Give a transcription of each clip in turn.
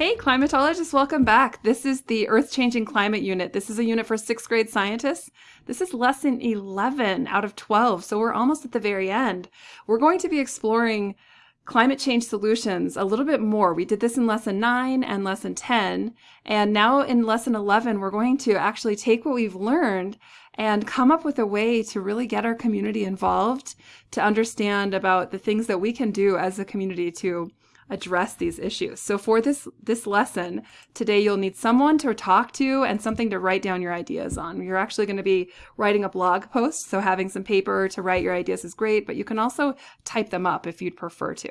Hey, climatologists, welcome back. This is the Earth Changing Climate Unit. This is a unit for sixth grade scientists. This is lesson 11 out of 12, so we're almost at the very end. We're going to be exploring climate change solutions a little bit more. We did this in lesson 9 and lesson 10, and now in lesson 11, we're going to actually take what we've learned and come up with a way to really get our community involved to understand about the things that we can do as a community to address these issues. So for this this lesson today you'll need someone to talk to and something to write down your ideas on. You're actually going to be writing a blog post, so having some paper to write your ideas is great, but you can also type them up if you'd prefer to.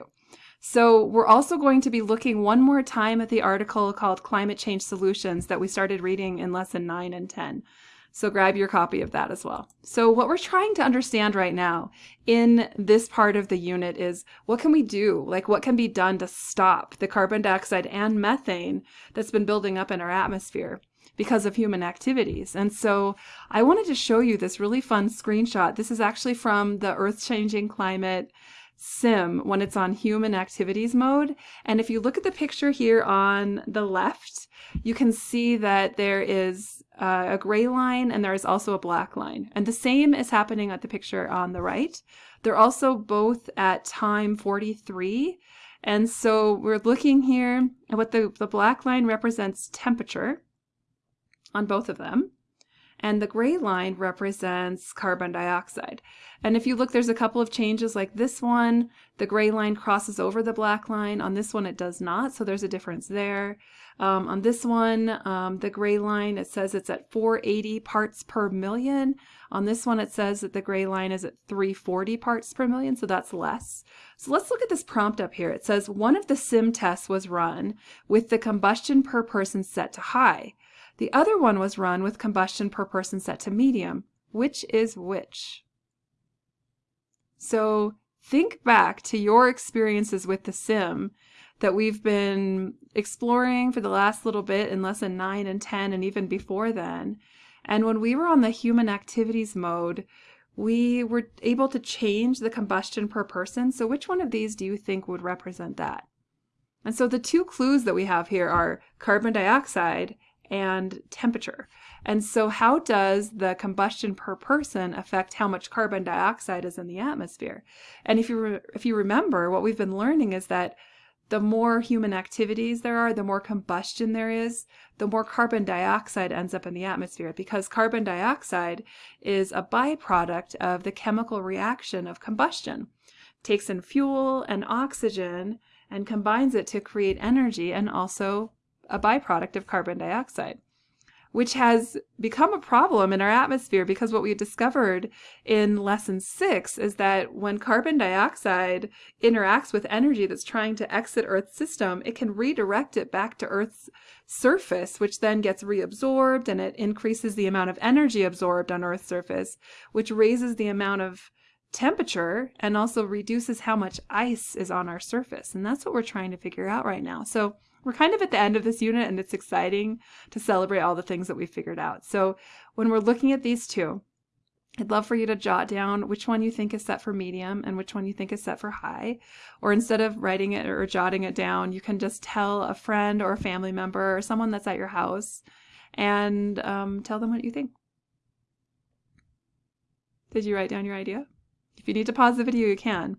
So we're also going to be looking one more time at the article called Climate Change Solutions that we started reading in lesson 9 and 10. So grab your copy of that as well. So what we're trying to understand right now in this part of the unit is what can we do? Like what can be done to stop the carbon dioxide and methane that's been building up in our atmosphere? because of human activities. And so I wanted to show you this really fun screenshot. This is actually from the Earth Changing Climate sim when it's on human activities mode. And if you look at the picture here on the left, you can see that there is uh, a gray line and there is also a black line. And the same is happening at the picture on the right. They're also both at time 43. And so we're looking here at what the, the black line represents temperature on both of them and the gray line represents carbon dioxide. And if you look, there's a couple of changes like this one, the gray line crosses over the black line. On this one, it does not, so there's a difference there. Um, on this one, um, the gray line, it says it's at 480 parts per million. On this one, it says that the gray line is at 340 parts per million, so that's less. So let's look at this prompt up here. It says one of the sim tests was run with the combustion per person set to high. The other one was run with combustion per person set to medium. Which is which? So think back to your experiences with the sim that we've been exploring for the last little bit in lesson 9 and 10 and even before then. And when we were on the human activities mode, we were able to change the combustion per person. So which one of these do you think would represent that? And so the two clues that we have here are carbon dioxide and temperature. And so how does the combustion per person affect how much carbon dioxide is in the atmosphere? And if you if you remember what we've been learning is that the more human activities there are, the more combustion there is, the more carbon dioxide ends up in the atmosphere because carbon dioxide is a byproduct of the chemical reaction of combustion. It takes in fuel and oxygen and combines it to create energy and also a byproduct of carbon dioxide, which has become a problem in our atmosphere because what we discovered in lesson six is that when carbon dioxide interacts with energy that's trying to exit Earth's system, it can redirect it back to Earth's surface, which then gets reabsorbed and it increases the amount of energy absorbed on Earth's surface, which raises the amount of temperature and also reduces how much ice is on our surface. And that's what we're trying to figure out right now. So we're kind of at the end of this unit and it's exciting to celebrate all the things that we figured out. So when we're looking at these two, I'd love for you to jot down which one you think is set for medium and which one you think is set for high. Or instead of writing it or jotting it down, you can just tell a friend or a family member or someone that's at your house and um, tell them what you think. Did you write down your idea? If you need to pause the video, you can.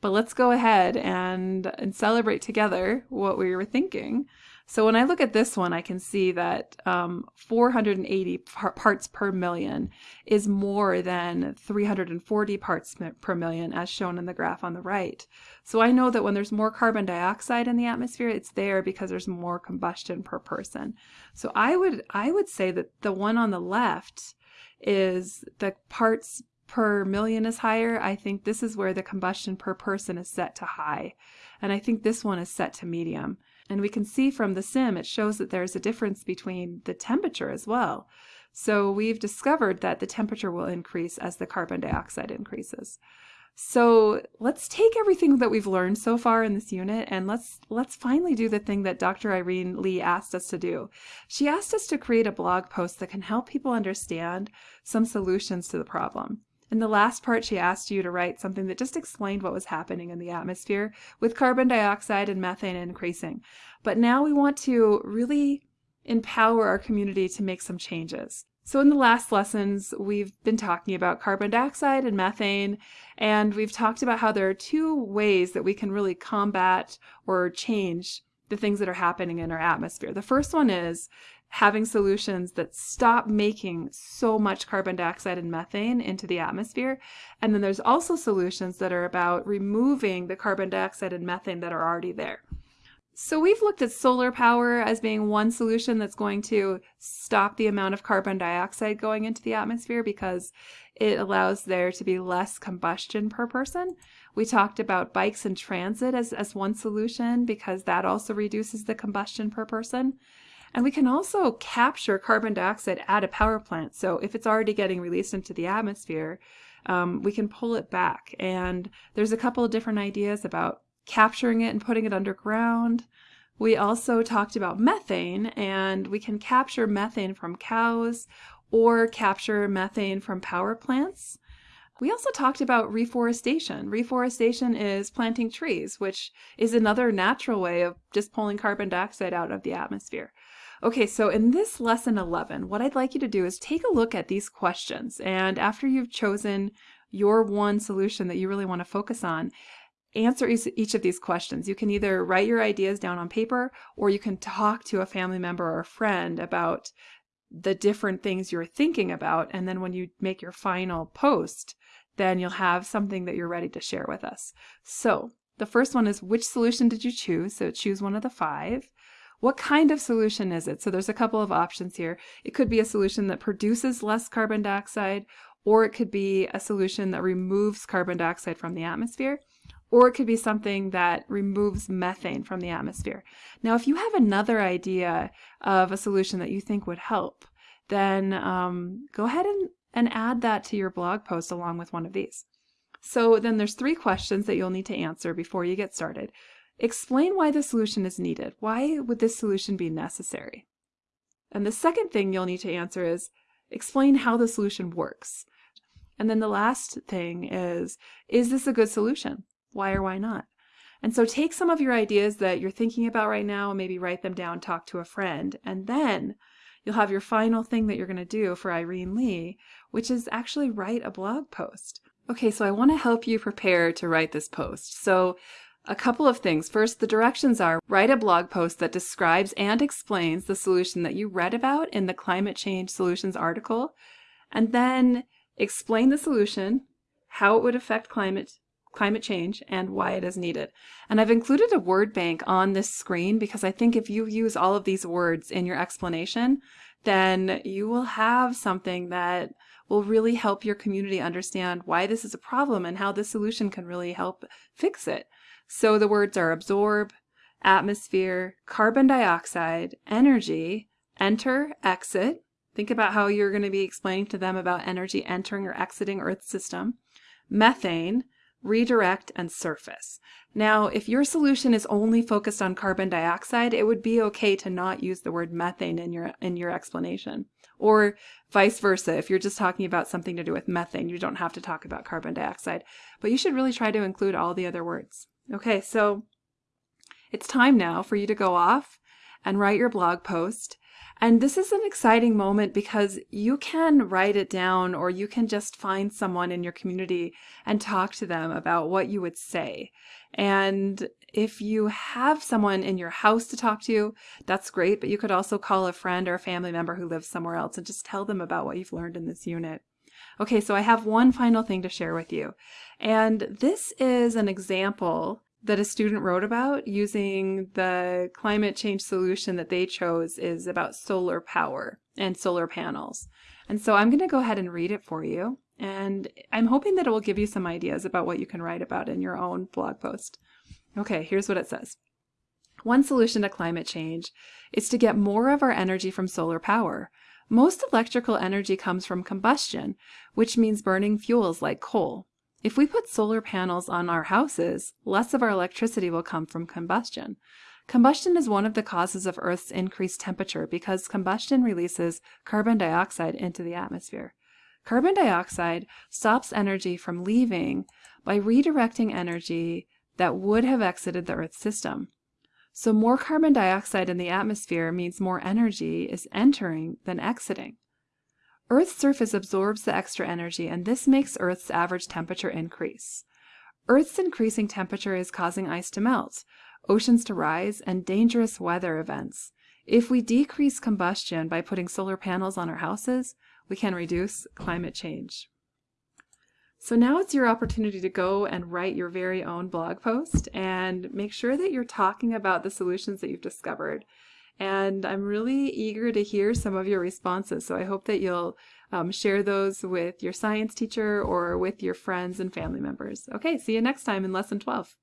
But let's go ahead and, and celebrate together what we were thinking. So when I look at this one, I can see that um, 480 parts per million is more than 340 parts per million as shown in the graph on the right. So I know that when there's more carbon dioxide in the atmosphere, it's there because there's more combustion per person. So I would, I would say that the one on the left is the parts per million is higher, I think this is where the combustion per person is set to high. And I think this one is set to medium. And we can see from the sim, it shows that there's a difference between the temperature as well. So we've discovered that the temperature will increase as the carbon dioxide increases. So let's take everything that we've learned so far in this unit and let's let's finally do the thing that Dr. Irene Lee asked us to do. She asked us to create a blog post that can help people understand some solutions to the problem. In the last part, she asked you to write something that just explained what was happening in the atmosphere with carbon dioxide and methane increasing. But now we want to really empower our community to make some changes. So in the last lessons, we've been talking about carbon dioxide and methane, and we've talked about how there are two ways that we can really combat or change the things that are happening in our atmosphere. The first one is having solutions that stop making so much carbon dioxide and methane into the atmosphere. And then there's also solutions that are about removing the carbon dioxide and methane that are already there. So we've looked at solar power as being one solution that's going to stop the amount of carbon dioxide going into the atmosphere because it allows there to be less combustion per person. We talked about bikes and transit as, as one solution because that also reduces the combustion per person. And we can also capture carbon dioxide at a power plant. So if it's already getting released into the atmosphere, um, we can pull it back. And there's a couple of different ideas about capturing it and putting it underground. We also talked about methane, and we can capture methane from cows or capture methane from power plants. We also talked about reforestation. Reforestation is planting trees, which is another natural way of just pulling carbon dioxide out of the atmosphere. Okay, so in this lesson 11, what I'd like you to do is take a look at these questions. And after you've chosen your one solution that you really want to focus on, answer each of these questions. You can either write your ideas down on paper or you can talk to a family member or a friend about the different things you're thinking about. And then when you make your final post, then you'll have something that you're ready to share with us. So the first one is which solution did you choose? So choose one of the five. What kind of solution is it? So there's a couple of options here. It could be a solution that produces less carbon dioxide, or it could be a solution that removes carbon dioxide from the atmosphere or it could be something that removes methane from the atmosphere. Now, if you have another idea of a solution that you think would help, then um, go ahead and, and add that to your blog post along with one of these. So then there's three questions that you'll need to answer before you get started. Explain why the solution is needed. Why would this solution be necessary? And the second thing you'll need to answer is explain how the solution works. And then the last thing is, is this a good solution? Why or why not? And so take some of your ideas that you're thinking about right now and maybe write them down, talk to a friend, and then you'll have your final thing that you're going to do for Irene Lee, which is actually write a blog post. Okay, so I want to help you prepare to write this post. So a couple of things. First, the directions are write a blog post that describes and explains the solution that you read about in the Climate Change Solutions article, and then explain the solution, how it would affect climate climate change and why it is needed. And I've included a word bank on this screen because I think if you use all of these words in your explanation, then you will have something that will really help your community understand why this is a problem and how the solution can really help fix it. So the words are absorb, atmosphere, carbon dioxide, energy, enter, exit. Think about how you're going to be explaining to them about energy entering or exiting Earth's system. Methane, redirect, and surface. Now, if your solution is only focused on carbon dioxide, it would be okay to not use the word methane in your, in your explanation. Or vice versa, if you're just talking about something to do with methane, you don't have to talk about carbon dioxide. But you should really try to include all the other words. Okay, so it's time now for you to go off and write your blog post and this is an exciting moment because you can write it down or you can just find someone in your community and talk to them about what you would say. And if you have someone in your house to talk to, that's great, but you could also call a friend or a family member who lives somewhere else and just tell them about what you've learned in this unit. Okay, so I have one final thing to share with you. And this is an example that a student wrote about using the climate change solution that they chose is about solar power and solar panels. And so I'm going to go ahead and read it for you. And I'm hoping that it will give you some ideas about what you can write about in your own blog post. Okay, here's what it says. One solution to climate change is to get more of our energy from solar power. Most electrical energy comes from combustion, which means burning fuels like coal. If we put solar panels on our houses, less of our electricity will come from combustion. Combustion is one of the causes of Earth's increased temperature because combustion releases carbon dioxide into the atmosphere. Carbon dioxide stops energy from leaving by redirecting energy that would have exited the Earth's system. So, more carbon dioxide in the atmosphere means more energy is entering than exiting. Earth's surface absorbs the extra energy, and this makes Earth's average temperature increase. Earth's increasing temperature is causing ice to melt, oceans to rise, and dangerous weather events. If we decrease combustion by putting solar panels on our houses, we can reduce climate change. So now it's your opportunity to go and write your very own blog post and make sure that you're talking about the solutions that you've discovered. And I'm really eager to hear some of your responses. So I hope that you'll um, share those with your science teacher or with your friends and family members. Okay, see you next time in Lesson 12.